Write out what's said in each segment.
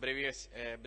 brevis, eh,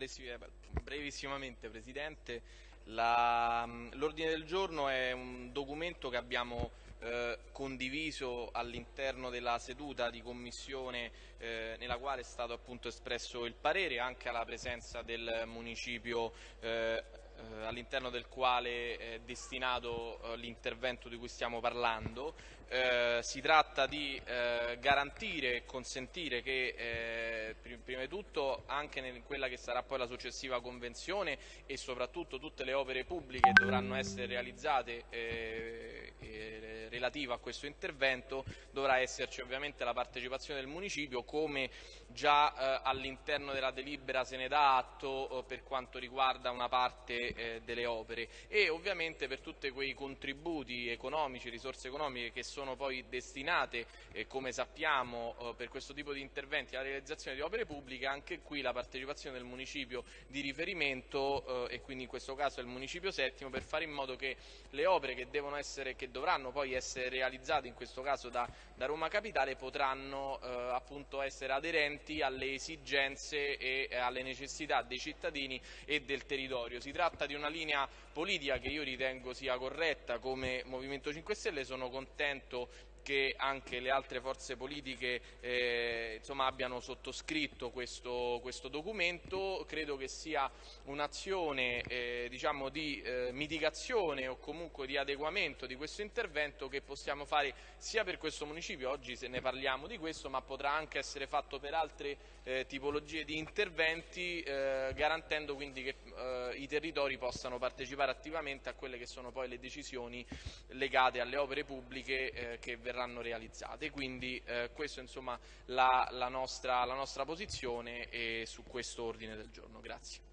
brevissimamente Presidente, l'ordine del giorno è un documento che abbiamo eh, condiviso all'interno della seduta di commissione eh, nella quale è stato appunto espresso il parere anche alla presenza del municipio eh, eh, all'interno del quale è destinato eh, l'intervento di cui stiamo parlando. Eh, si tratta di eh, garantire e consentire che eh, prima di tutto anche in quella che sarà poi la successiva convenzione e soprattutto tutte le opere pubbliche dovranno essere realizzate eh, relative a questo intervento dovrà esserci ovviamente la partecipazione del municipio come già all'interno della delibera se ne dà atto per quanto riguarda una parte eh, delle opere. E ovviamente per tutti quei contributi economici, risorse economiche che sono poi destinate, eh, come sappiamo, eh, per questo tipo di interventi alla realizzazione di opere pubbliche, anche qui la partecipazione del municipio di riferimento eh, e quindi in questo caso il municipio settimo per fare in modo che le opere che, essere, che dovranno poi essere realizzate in questo caso da, da Roma Capitale potranno eh, appunto essere aderenti alle esigenze e alle necessità dei cittadini e del territorio. Si tratta di una linea politica che io ritengo sia corretta come Movimento 5 Stelle, sono contento che anche le altre forze politiche eh, insomma, abbiano sottoscritto questo, questo, documento, credo che sia un'azione eh, diciamo, di eh, mitigazione o comunque di adeguamento di questo intervento che possiamo fare sia per questo municipio, oggi se ne parliamo di questo, ma potrà anche essere fatto per altre eh, tipologie di interventi eh, garantendo quindi che eh, i territori possano partecipare attivamente a quelle che sono poi le decisioni legate alle opere pubbliche che verranno verranno realizzate. Quindi eh, questa è insomma la, la, nostra, la nostra posizione su questo ordine del giorno. Grazie.